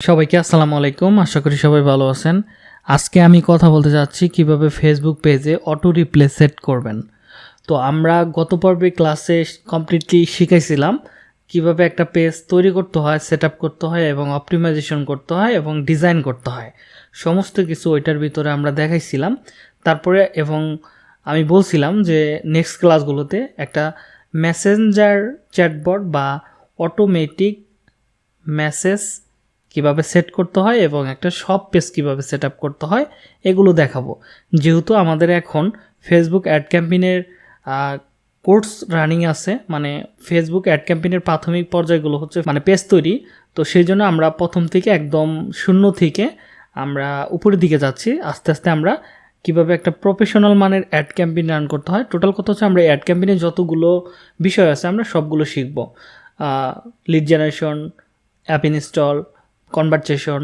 সবাইকে আসসালামু আলাইকুম। আশা করি সবাই ভালো আছেন। আজকে আমি কথা বলতে যাচ্ছি কীভাবে ফেসবুক পেজে অটো রিপ্লে সেট করবেন। তো আমরা গত পর্বে ক্লাসে কমপ্লিটলি শিখাইছিলাম কীভাবে একটা পেজ তৈরি করতে হয় সেট করতে হয় এবং অপটিমাইজেশন করতে হয় এবং ডিজাইন করতে হয়। সমস্ত কিছু ওইটার ভিতরে আমরা দেখাইছিলাম। তারপরে এবং আমি বলছিলাম যে নেক্সট ক্লাসগুলোতে একটা মেসেঞ্জার চ্যাটবট বা অটোমেটিক মেসেজ কীভাবে সেট করতে হয় এবং একটা সব পেজ কীভাবে সেট করতে হয়, এগুলো দেখাবো। যেহেতু আমাদের এখন ফেসবুক অ্যাড ক্যাম্পেইনের কোর্স রানিং আছে মানে ফেসবুক অ্যাড ক্যাম্পেইনের প্রাথমিক পর্যায়গুলো হচ্ছে মানে পেজ তৈরি, তো সেই জন্য আমরা প্রথম থেকে একদম শূন্য থেকে আমরা উপরের দিকে যাচ্ছি। আস্তে আস্তে আমরা কীভাবে একটা প্রফেশনাল মানের অ্যাড ক্যাম্পেইন রান করতে হয় টোটাল কথা হচ্ছে আমরা অ্যাড ক্যাম্পেইনে যতগুলো বিষয় আছে আমরা সবগুলো শিখব। Lead generation app install conversation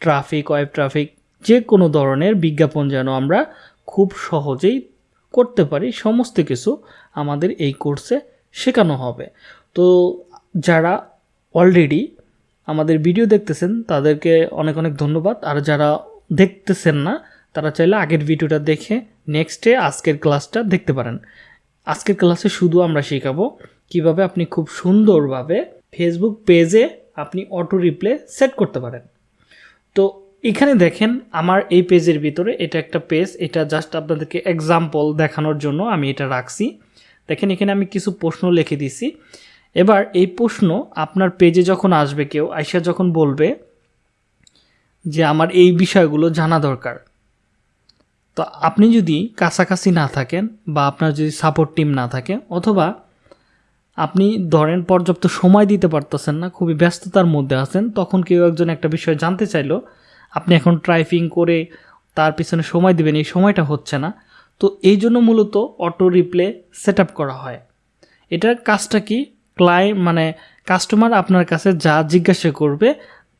traffic web traffic যে কোনো ধরনের বিজ্ঞাপন যেন আমরা খুব সহজেই করতে পারি, সমস্ত কিছু আমাদের এই কোর্সে শেখানো হবে। তো যারা অলরেডি আমাদের ভিডিও দেখতেছেন, তাদেরকে অনেক অনেক ধন্যবাদ। আর যারা দেখতেছেন না, তারা চাইলে আগের ভিডিওটা দেখে নেক্সটে আজকের ক্লাসটা দেখতে পারেন। আজকের ক্লাসে শুধু আমরা শেখাবো কীভাবে আপনি খুব সুন্দরভাবে ফেসবুক পেজে আপনি অটো রিপ্লে সেট করতে পারেন। তো এখানে দেখেন আমার এই পেজের ভিতরে এটা একটা পেজ এটা জাস্ট আপনাদেরকে এক্সাম্পল দেখানোর জন্য আমি এটা রাখছি। দেখেন এখানে আমি কিছু প্রশ্ন লিখে দিছি। এবার এই প্রশ্ন আপনার পেজে যখন আসবে কেউ, আইসা যখন বলবে যে আমার এই বিষয়গুলো জানা দরকার। তো আপনি যদি কাছাকাছি না থাকেন বা আপনার যদি সাপোর্ট টিম না থাকে, অথবা আপনি ধরেন পর্যাপ্ত সময় দিতে পারতেছেন না, খুবই ব্যস্ততার মধ্যে আছেন, তখন কেউ একজন একটা বিষয় জানতে চাইলো, আপনি এখন ট্রাইপিং করে তার পিছনে সময় দিবেন, এই সময়টা হচ্ছে না। তো এই জন্য মূলত অটো রিপ্লে সেট করা হয়। এটার কাজটা কি? ক্লাই মানে কাস্টমার আপনার কাছে যা জিজ্ঞাসা করবে,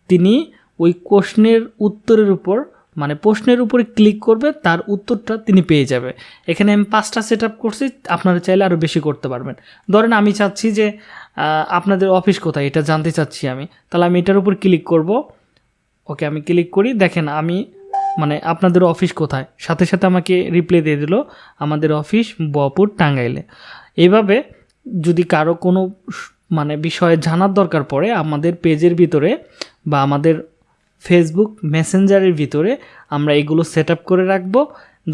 তিনি ওই কোশ্চেনের উত্তরের উপর মানে প্রশ্নের উপরে ক্লিক করবে, তার উত্তরটা তিনি পেয়ে যাবে। এখানে আমি পাঁচটা সেট আপ করছি, আপনারা চাইলে আরও বেশি করতে পারবেন। ধরেন আমি চাচ্ছি যে আপনাদের অফিস কোথায়? এটা জানতে চাচ্ছি আমি। তাহলে আমি এটার উপর ক্লিক করব। ওকে, আমি ক্লিক করি। দেখেন, আমি মানে আপনাদের অফিস কোথায়? সাথে সাথে আমাকে রিপ্লাই দিয়ে দিল, আমাদের অফিস বপুর টাঙ্গাইলে। এইভাবে যদি কারও কোনো মানে বিষয়ে জানার দরকার পড়ে, আমাদের পেজের ভিতরে বা আমাদের ফেসবুক মেসেঞ্জারের ভিতরে আমরা এগুলো সেট করে রাখব।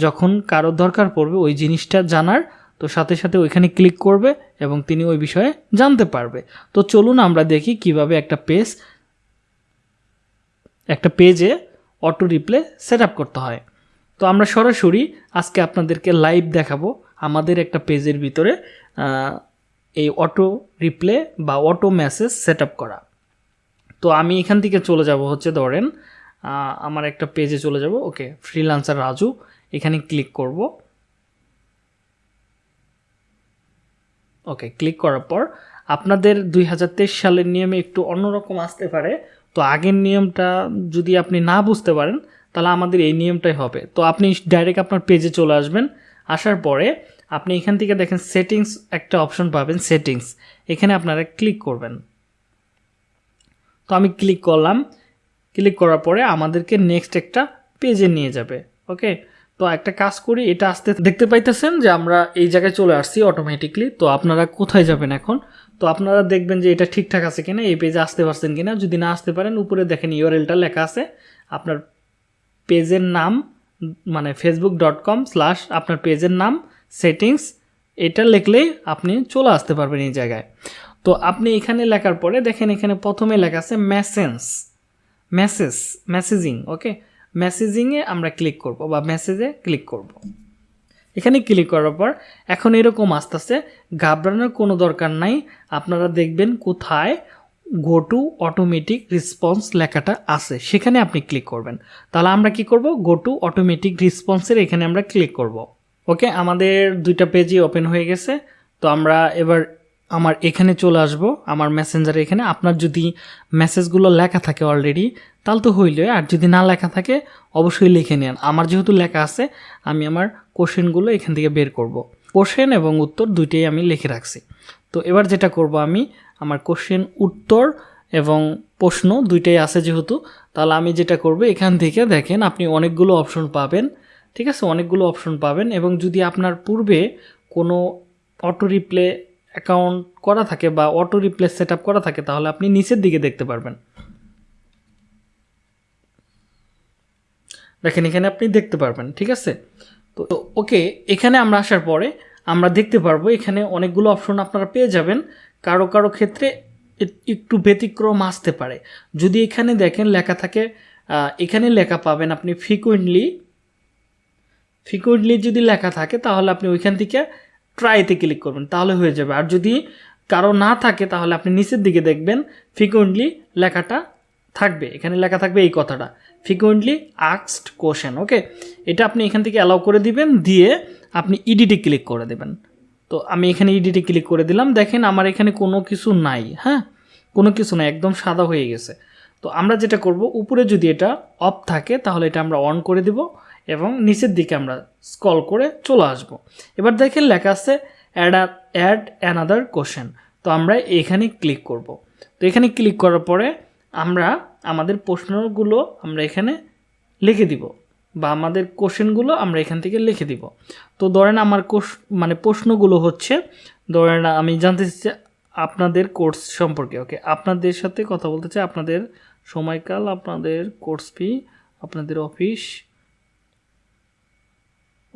যখন কারও দরকার পড়বে ওই জিনিসটা জানার, তো সাথে সাথে ওইখানে ক্লিক করবে এবং তিনি ওই বিষয়ে জানতে পারবে। তো চলুন আমরা দেখি কীভাবে একটা পেজ একটা পেজে অটো রিপ্লে সেট করতে হয়। তো আমরা সরাসরি আজকে আপনাদেরকে লাইভ দেখাবো আমাদের একটা পেজের ভিতরে এই অটো রিপ্লে বা অটো মেসেজ সেট করা। তো আমি এখান থেকে চলে যাব হচ্ছে ধরেন আমার একটা পেজে চলে যাব, ওকে ফ্রিলান্সার রাজু, এখানে ক্লিক করব। ওকে ক্লিক করার পর, আপনাদের দুই হাজার তেইশ সালের নিয়মে একটু অন্যরকম আসতে পারে, তো আগের নিয়মটা যদি আপনি না বুঝতে পারেন, তাহলে আমাদের এই নিয়মটাই হবে। তো আপনি ডাইরেক্ট আপনার পেজে চলে আসবেন, আসার পরে আপনি এখান থেকে দেখেন সেটিংস একটা অপশন পাবেন সেটিংস এখানে আপনারা ক্লিক করবেন। তো আমি ক্লিক করলাম। ক্লিক করার পরে আমাদেরকে নেক্সট একটা পেজে নিয়ে যাবে ওকে তো একটা কাজ করি, এটা আসতে দেখতে পাইতেছেন যে আমরা এই জায়গায় চলে আসছি অটোমেটিকলি তো আপনারা কোথায় যাবেন এখন? তো আপনারা দেখবেন যে এটা ঠিকঠাক আছে কিনা, এই পেজে আসতে পারছেন কিনা? যদি না আসতে পারেন, উপরে দেখেন ইউআরএলটা লেখা আছে, আপনার পেজের নাম মানে ফেসবুক ডট কম স্ল্যাশ আপনার পেজের নাম সেটিংস এটা লিখলেই আপনি চলে আসতে পারবেন এই জায়গায়। তো আপনি এখানে লেখার পরে দেখেন এখানে প্রথমে লেখা আছে মেসেন্স মেসেজ মেসেজিং ওকে মেসেজিংয়ে আমরা ক্লিক করব বা মেসেজে ক্লিক করব। এখানে ক্লিক করার পর এখন এরকম আস্তে আস্তে ঘাবড়ানোর কোনো দরকার নাই, আপনারা দেখবেন কোথায় গো টু অটোমেটিক রেসপন্স লেখাটা আছে, সেখানে আপনি ক্লিক করবেন। তাহলে আমরা কি করব? গো টু অটোমেটিক রেসপন্সের এখানে আমরা ক্লিক করব। ওকে আমাদের দুইটা পেজই ওপেন হয়ে গেছে, তো আমরা এবার আমার এখানে চলে আসব, আমার মেসেঞ্জারে এখানে। আপনার যদি মেসেজগুলো লেখা থাকে অলরেডি তাহলে তো হইলে। আর যদি না লেখা থাকে, অবশ্যই লিখে নেন। আমার যেহেতু লেখা আছে, আমি আমার কোশ্চেনগুলো এখান থেকে বের করব। কোশ্চেন এবং উত্তর দুইটাই আমি লিখে রাখছি। তো এবার যেটা করব আমি, আমার কোশ্চেন উত্তর এবং প্রশ্ন দুইটাই আছে যেহেতু, তাহলে আমি যেটা করব, এখান থেকে দেখেন আপনি অনেকগুলো অপশন পাবেন। ঠিক আছে? অনেকগুলো অপশন পাবেন এবং যদি আপনার পূর্বে কোনো অটো রিপ্লে অ্যাকাউন্ট করা থাকে বা অটো রিপ্লেস সেট করা থাকে, তাহলে আপনি নিচের দিকে দেখতে পারবেন। দেখেন, এখানে আপনি দেখতে পারবেন, ঠিক আছে? তো, ওকে, এখানে আমরা আসার পরে আমরা দেখতে পারব, এখানে অনেকগুলো অপশন আপনারা পেয়ে যাবেন। কারও কারও ক্ষেত্রে একটু ব্যতিক্রম আসতে পারে। যদি এখানে দেখেন লেখা থাকে এখানে লেখা পাবেন আপনি ফ্রিকুয়েন্টলি ফ্রিকুয়েন্টলি যদি লেখা থাকে, তাহলে আপনি ওইখান থেকে ট্রাইতে ক্লিক করবেন, তাহলে হয়ে যাবে। আর যদি কারও না থাকে, তাহলে আপনি নিচের দিকে দেখবেন ফ্রিকুয়েন্টলি লেখাটা থাকবে। এখানে লেখা থাকবে এই কথাটা ফ্রিকুয়েন্টলি আক্সড কোশ্চেন ওকে এটা আপনি এখান থেকে অ্যালাউ করে দিবেন, দিয়ে আপনি ইডিটে ক্লিক করে দেবেন। তো আমি এখানে ইডিটে ক্লিক করে দিলাম, দেখেন আমার এখানে কোনো কিছু নাই হ্যাঁ? কোনো কিছু নাই, একদম সাদা হয়ে গেছে। তো আমরা যেটা করব, উপরে যদি এটা অফ থাকে, তাহলে এটা আমরা অন করে দিব। এবং নিচের দিকে আমরা স্কল করে চলে আসব। এবার দেখেন লেখা আছে অ্যাড অ্যাড অ্যানাদার কোশ্চেন তো আমরা এখানে ক্লিক করব। তো এখানে ক্লিক করার পরে আমরা আমাদের প্রশ্নগুলো আমরা এখানে লিখে দিব বা আমাদের কোশ্চেনগুলো আমরা এখান থেকে লিখে দিব। তো ধরেন আমার কোশ মানে প্রশ্নগুলো হচ্ছে, ধরেন আমি জানতে চাচ্ছি আপনাদের কোর্স সম্পর্কে ওকে আপনাদের সাথে কথা বলতে চাই, আপনাদের সময়কাল, আপনাদের কোর্স ফি আপনাদের অফিস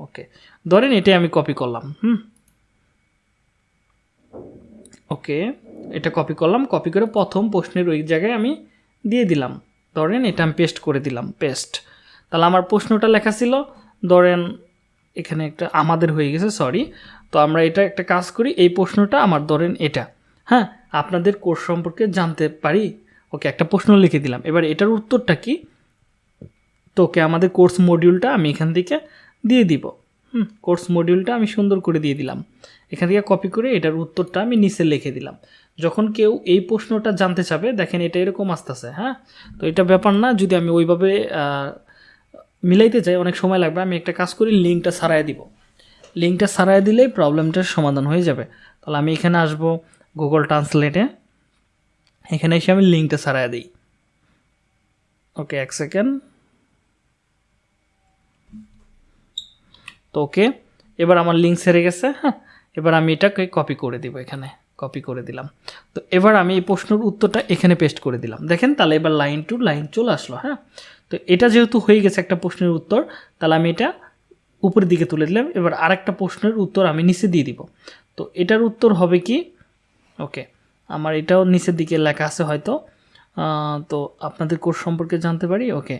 ওকে ধরেন এটাই আমি কপি করলাম, হুম? ওকে এটা কপি করলাম কপি করে প্রথম প্রশ্নের ওই জায়গায় আমি দিয়ে দিলাম। ধরেন এটা আমি পেস্ট করে দিলাম পেস্ট তাহলে আমার প্রশ্নটা লেখা ছিল, ধরেন এখানে একটা আমাদের হয়ে গেছে সরি তো আমরা এটা একটা কাজ করি, এই প্রশ্নটা আমার ধরেন এটা হ্যাঁ? আপনাদের কোর্স সম্পর্কে জানতে পারি? ওকে একটা প্রশ্ন লিখে দিলাম। এবার এটার উত্তরটা কি? তো ওকে আমাদের কোর্স মডিউলটা আমি এখান থেকে দিয়ে দিব। হুম কোর্স মডিউলটা আমি সুন্দর করে দিয়ে দিলাম। এখান থেকে কপি করে এটার উত্তরটা আমি নিচে লিখে দিলাম। যখন কেউ এই প্রশ্নটা জানতে চাবে, দেখেন এটা এরকম আসতেছে হ্যাঁ? তো এটা ব্যাপার না, যদি আমি ওইভাবে মিলাইতে চাই অনেক সময় লাগবে, আমি একটা কাজ করি লিঙ্কটা সারাই দিব। লিঙ্কটা সারাই দিলেই প্রবলেমটার সমাধান হয়ে যাবে। তাহলে আমি এখানে আসব গুগল ট্রান্সলেটে এখানে এসে আমি লিঙ্কটা সারাই দিই। ওকে এক সেকেন্ড তো ওকে, এবার আমার লিঙ্ক সেরে গেছে হ্যাঁ? এবার আমি এটাকে কপি করে দিব এখানে কপি করে দিলাম। তো এবার আমি এই প্রশ্নের উত্তরটা এখানে পেস্ট করে দিলাম। দেখেন, তাহলে এবার লাইন টু লাইন চলে আসলো হ্যাঁ? তো এটা যেহেতু হয়ে গেছে একটা প্রশ্নের উত্তর, তাহলে আমি এটা উপরের দিকে তুলে দিলাম। এবার আরেকটা প্রশ্নের উত্তর আমি নিচে দিয়ে দিব। তো এটার উত্তর হবে কি? ওকে, আমার এটাও নিচের দিকে লেখা আছে হয়তো। তো আপনাদের কোর্স সম্পর্কে জানতে পারি? ওকে।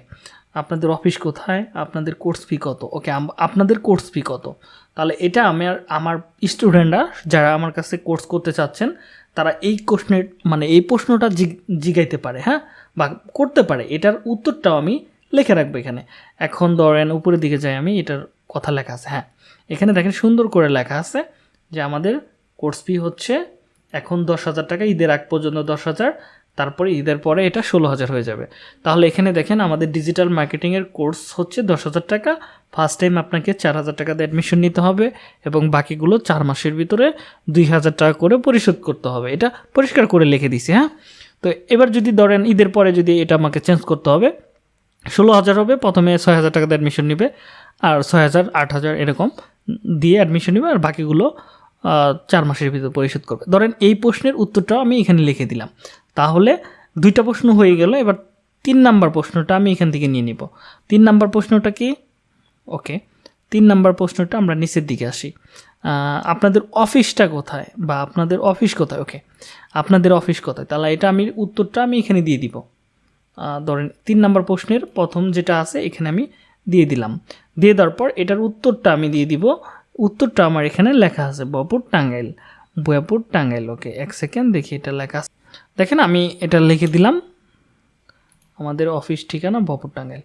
আপনাদের অফিস কোথায়? আপনাদের কোর্স ফি কত? ওকে আপনাদের কোর্স ফি কত? তাহলে এটা আমার আমার স্টুডেন্টরা যারা আমার কাছে কোর্স করতে চাচ্ছেন, তারা এই কোশ্চেনের মানে এই প্রশ্নটা জিগ- জিগাইতে পারে হ্যাঁ? বা করতে পারে। এটার উত্তরটাও আমি লেখে রাখব এখানে। এখন ধরেন উপরের দিকে যাই আমি, এটার কথা লেখা আছে হ্যাঁ? এখানে দেখেন সুন্দর করে লেখা আছে যে আমাদের কোর্স ফি হচ্ছে এখন দশ হাজার টাকা, ঈদের আগ পর্যন্ত দশ হাজার। তারপরে ঈদের পরে এটা ষোলো হাজার হয়ে যাবে। তাহলে এখানে দেখেন আমাদের ডিজিটাল মার্কেটিংয়ের কোর্স হচ্ছে দশ হাজার টাকা। ফার্স্ট টাইম আপনাকে চার হাজার টাকাতে অ্যাডমিশন নিতে হবে এবং বাকিগুলো চার মাসের ভিতরে দুই হাজার টাকা করে পরিশোধ করতে হবে। এটা পরিষ্কার করে লিখে দিছি হ্যাঁ? তো এবার যদি ধরেন ঈদের পরে যদি এটা আমাকে চেঞ্জ করতে হবে, ষোলো হাজার হবে, প্রথমে ছয় হাজার টাকাতে অ্যাডমিশন নেবে আর ছয় হাজার, আট হাজার এরকম দিয়ে অ্যাডমিশন নেবে আর বাকিগুলো চার মাসের ভিতরে পরিশোধ করবে। ধরেন এই প্রশ্নের উত্তরটাও আমি এখানে লিখে দিলাম। তাহলে দুইটা প্রশ্ন হয়ে গেল, এবার তিন নাম্বার প্রশ্নটা আমি এখান থেকে নিয়ে নিব। তিন নাম্বার প্রশ্নটা কি? ওকে, তিন নাম্বার প্রশ্নটা আমরা নিচের দিকে আসি। আপনাদের অফিসটা কোথায় বা আপনাদের অফিস কোথায়? ওকে, আপনাদের অফিস কোথায়? তাহলে এটা আমি, উত্তরটা আমি এখানে দিয়ে দিব। ধরেন তিন নাম্বার প্রশ্নের প্রথম যেটা আছে, এখানে আমি দিয়ে দিলাম। দিয়ে দেওয়ার পর এটার উত্তরটা আমি দিয়ে দিব। উত্তরটা আমার এখানে লেখা আছে, বপুর টাঙ্গাইল। বয়াপুর টাঙ্গাইল, ওকে, এক সেকেন্ড, দেখি এটা লেখা আছে। দেখেন আমি এটা লিখে দিলাম। আমাদের অফিস ঠিকানা বপুর টাঙ্গাইল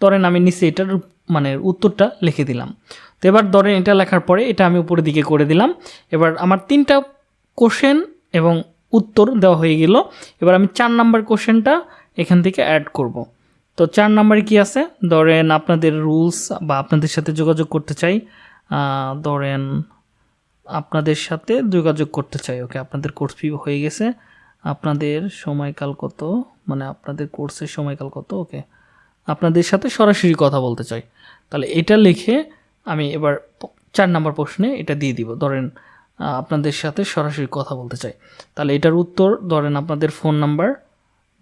ধরেন আমি নিচে এটার মানে উত্তরটা লিখে দিলাম। তো এবার ধরেন এটা লেখার পরে এটা আমি উপরের দিকে করে দিলাম। এবার আমার তিনটা কোশ্চেন এবং উত্তর দেওয়া হয়ে গেল। এবার আমি চার নাম্বার কোশ্চেনটা এখান থেকে অ্যাড করব। তো চার নাম্বারে কি আছে? ধরেন আপনাদের রুলস বা আপনাদের সাথে যোগাযোগ করতে চাই। ধরেন আপনাদের সাথে যোগাযোগ করতে চাই। ওকে, আপনাদের কোর্স ফি হয়ে গেছে। আপনাদের সময়কাল কত? মানে আপনাদের কোর্সের সময়কাল কত? ওকে আপনাদের সাথে সরাসরি কথা বলতে চাই। তাহলে এটা লিখে আমি এবার চার নম্বর প্রশ্নে এটা দিয়ে দিব। ধরেন আপনাদের সাথে সরাসরি কথা বলতে চাই। তাহলে এটার উত্তর, ধরেন আপনাদের ফোন নাম্বার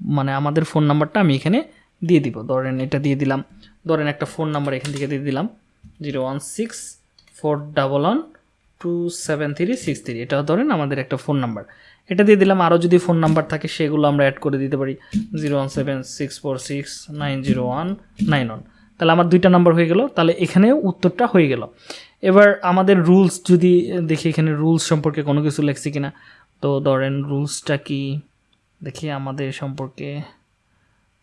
মানে আমাদের ফোন নাম্বারটা আমি এখানে দিয়ে দিব। ধরেন এটা দিয়ে দিলাম। ধরেন একটা ফোন নাম্বার এখান থেকে দিয়ে দিলাম। Zero one six four double one two seven three six three. এটা ধরেন আমাদের একটা ফোন নাম্বার। এটা দিয়ে দিলাম আরও যদি ফোন নাম্বার থাকে, সেগুলো আমরা অ্যাড করে দিতে পারি। Zero one seven six four six nine zero one nine one তাহলে আমার দুইটা নাম্বার হয়ে গেল, তাহলে এখানেও উত্তরটা হয়ে গেল। এবার আমাদের রুলস যদি দেখি এখানে রুলস সম্পর্কে কোনো কিছু লেখছি কিনা, তো ধরেন রুলসটা কি? দেখি আমাদের সম্পর্কে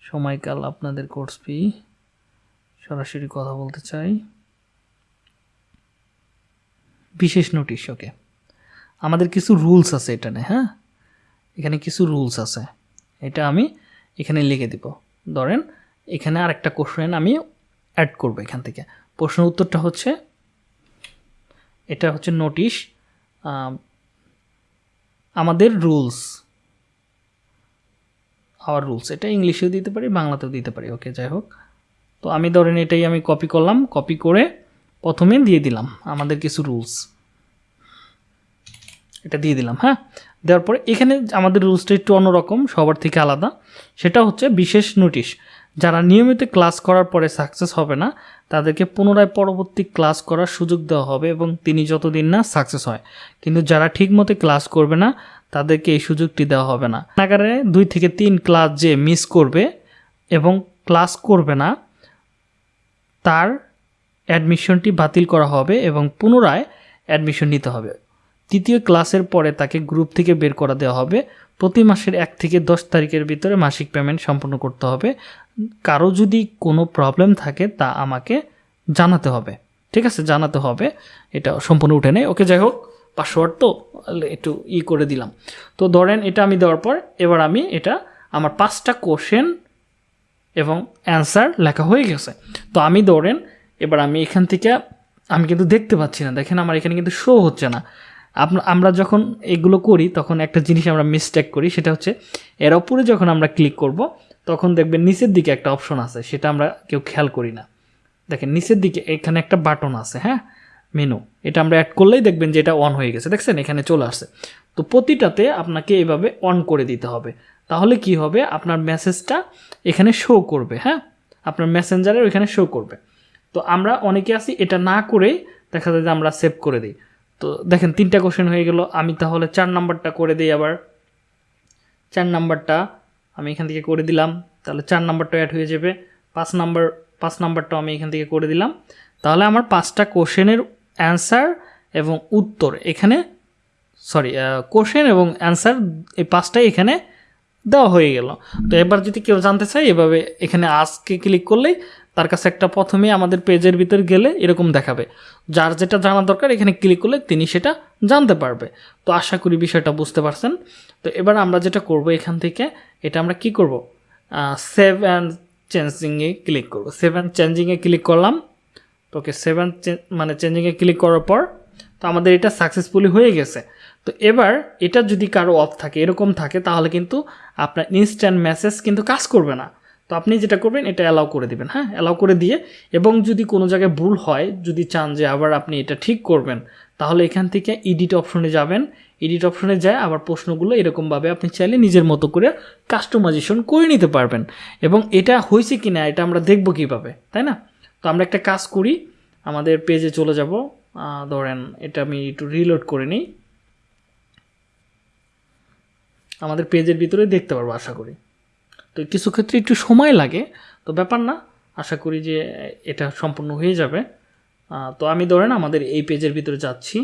সময়কাল, আপনাদের কোর্স ফি সরাসরি কথা বলতে চাই। বিশেষ নোটিশ ওকে আমাদের কিছু রুলস আছে এখানে হ্যাঁ? এখানে কিছু রুলস আছে। এটা আমি এখানে লিখে দিব। ধরেন, এখানে আরেকটা কোশ্চেন আমি অ্যাড করব এখান থেকে। প্রশ্ন উত্তরটা হচ্ছে, এটা হচ্ছে নোটিশ আমাদের রুলস আওয়ার রুলস এটা ইংলিশেও দিতে পারি, বাংলাতেও দিতে পারি। ওকে যাই হোক। তো আমি ধরেন এটাই আমি কপি করলাম। কপি করে প্রথমে দিয়ে দিলাম আমাদের কিছু রুলস এটা দিয়ে দিলাম হ্যাঁ? দেওয়ার পরে এখানে আমাদের রুলসটা একটু অন্যরকম, সবার থেকে আলাদা। সেটা হচ্ছে বিশেষ নোটিশ যারা নিয়মিত ক্লাস করার পরে সাকসেস হবে না, তাদেরকে পুনরায় পরবর্তী ক্লাস করার সুযোগ দেওয়া হবে এবং তিনি যতদিন না সাকসেস হয়। কিন্তু যারা ঠিকমতো ক্লাস করবে না, তাদেরকে এই সুযোগটি দেওয়া হবে না। নাগারে দুই থেকে তিন ক্লাস যে মিস করবে এবং ক্লাস করবে না, তার অ্যাডমিশনটি বাতিল করা হবে এবং পুনরায় অ্যাডমিশন নিতে হবে। তৃতীয় ক্লাসের পরে তাকে গ্রুপ থেকে বের করা দেওয়া হবে। প্রতি মাসের এক থেকে দশ তারিখের ভিতরে মাসিক পেমেন্ট সম্পন্ন করতে হবে। কারও যদি কোনো প্রবলেম থাকে তা আমাকে জানাতে হবে। ঠিক আছে? জানাতে হবে। এটা সম্পূর্ণ উঠে নেই। ওকে, যাই হোক পাসওয়ার্ড তো একটু ই করে দিলাম। তো ধরেন এটা আমি দেওয়ার পর এবার আমি এটা আমার পাঁচটা কোশ্চেন এবং অ্যান্সার লেখা হয়ে গেছে। তো আমি ধরেন এবার আমি এখান থেকে, আমি কিন্তু দেখতে পাচ্ছি না। দেখেন আমার এখানে কিন্তু শো হচ্ছে না। আমরা যখন এগুলো করি, তখন একটা জিনিস আমরা মিস্টেক করি, সেটা হচ্ছে এর ওপরে যখন আমরা ক্লিক করব, তখন দেখবেন নিচের দিকে একটা অপশন আছে, সেটা আমরা কেউ খেয়াল করি না। দেখেন, নিচের দিকে এখানে একটা বাটন আছে হ্যাঁ? মেনু এটা আমরা অ্যাড করলেই দেখবেন যে এটা অন হয়ে গেছে। দেখছেন? এখানে চলে আসছে। তো প্রতিটাতে আপনাকে এভাবে অন করে দিতে হবে। তাহলে কি হবে? আপনার মেসেজটা এখানে শো করবে হ্যাঁ? আপনার মেসেঞ্জারের ওইখানে শো করবে। তো আমরা অনেকে আছি, এটা না করেই দেখা যায় যে আমরা সেভ করে দিই। তো দেখেন তিনটা কোশ্চেন হয়ে গেল। আমি তাহলে চার নাম্বারটা করে দিই আবার। চার নাম্বারটা আমি এখান থেকে করে দিলাম। তাহলে চার নাম্বারটা অ্যাড হয়ে যাবে। পাঁচ নাম্বার, পাঁচ নাম্বারটাও আমি এখান থেকে করে দিলাম। তাহলে আমার পাঁচটা কোশ্চেনের অ্যান্সার এবং উত্তর এখানে সরি কোশ্চেন এবং অ্যান্সার এই পাঁচটাই এখানে দেওয়া হয়ে গেল। তো এবার যদি কেউ জানতে চায়, এভাবে এখানে আজকে ক্লিক করলেই তার কাছে একটা প্রথমে আমাদের পেজের ভিতর গেলে এরকম দেখাবে। যার যেটা জানা দরকার, এখানে ক্লিক করলে তিনি সেটা জানতে পারবে। তো আশা করি বিষয়টা বুঝতে পারছেন। তো এবার আমরা যেটা করব এখান থেকে, এটা আমরা কি করব? সেভ অ্যান্ড চেঞ্জিংয়ে ক্লিক করব। সেভ অ্যান্ড চেঞ্জিংয়ে ক্লিক করলাম। তো ওকে সেভেন মানে চেঞ্জিংয়ে ক্লিক করার পর, তো আমাদের এটা সাকসেসফুলি হয়ে গেছে। তো এবার এটা যদি কারও অফ থাকে, এরকম থাকে, তাহলে কিন্তু আপনার ইনস্ট্যান্ট মেসেজ কিন্তু কাজ করবে না। তো আপনি যেটা করবেন, এটা অ্যালাউ করে দিবেন হ্যাঁ? অ্যালাউ করে দিয়ে এবং যদি কোনো জায়গায় ভুল হয়, যদি চান যে আবার আপনি এটা ঠিক করবেন, তাহলে এখান থেকে এডিট অপশনে যাবেন। এডিট অপশনে যায়, আবার প্রশ্নগুলো এরকমভাবে আপনি চাইলে নিজের মতো করে কাস্টমাইজেশন করে নিতে পারবেন। এবং এটা হয়েছে কি না এটা আমরা দেখব কীভাবে, তাই না? তো আমরা একটা কাজ করি, আমাদের পেজে চলে যাব। ধরেন এটা আমি একটু রিলোড করে নিই। আমাদের পেজের ভিতরে দেখতে পারব, আশা করি। তো কিছু ক্ষেত্রে একটু সময় লাগে, তো ব্যাপার না। আশা করি যে এটা সম্পূর্ণ হয়ে যাবে। তো আমি ধরেন আমাদের এই পেজের ভিতরে যাচ্ছি।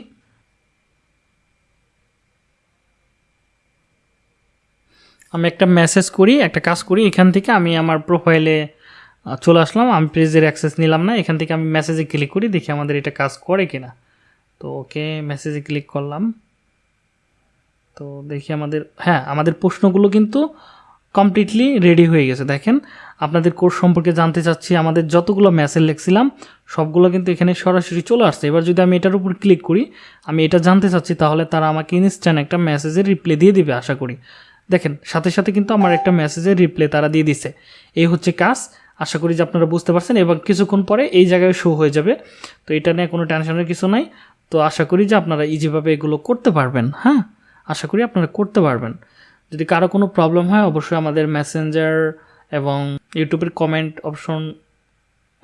আমি একটা মেসেজ করি, একটা কাজ করি, এখান থেকে আমি আমার প্রোফাইলে চলে আসলাম। আমি পেজের অ্যাক্সেস নিলাম না, এখান থেকে আমি মেসেজে ক্লিক করি, দেখি আমাদের এটা কাজ করে কিনা। তো ওকে মেসেজে ক্লিক করলাম। তো দেখি আমাদের হ্যাঁ আমাদের প্রশ্নগুলো কিন্তু কমপ্লিটলি রেডি হয়ে গেছে। দেখেন, আপনাদের কোর্স সম্পর্কে জানতে চাচ্ছি, আমাদের যতগুলো মেসেজ লিখছিলাম, সবগুলো কিন্তু এখানে সরাসরি চলে আসছে। এবার যদি আমি এটার উপর ক্লিক করি, আমি এটা জানতে চাচ্ছি, তাহলে তারা আমাকে ইনস্ট্যান্ট একটা মেসেজের রিপ্লাই দিয়ে দিবে, আশা করি। দেখেন, সাথে সাথে কিন্তু আমার একটা মেসেজের রিপ্লাই তারা দিয়ে দিছে। এই হচ্ছে কাজ, আশা করি যে আপনারা বুঝতে পারছেন, এবং কিছুক্ষণ পরে এই জায়গায় শো হয়ে যাবে। তো এটা নিয়ে কোনো টেনশনের কিছু নাই। তো আশা করি যে আপনারা ইজিভাবে এগুলো করতে পারবেন হ্যাঁ? আশা করি আপনারা করতে পারবেন। যদি কারও কোনো প্রবলেম হয়, অবশ্যই আমাদের মেসেঞ্জার এবং ইউটিউবের কমেন্ট অপশন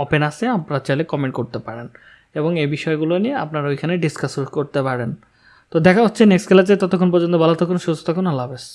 ওপেন আছে, আপনারা চাইলে কমেন্ট করতে পারেন এবং এই বিষয়গুলো নিয়ে আপনারা ওইখানে ডিসকাস করতে পারেন। তো দেখা হচ্ছে নেক্সট ক্লাসে ততক্ষণ পর্যন্ত ভালো থাকুন, সুস্থ থাকুন, আল্লাহ হাফেজ।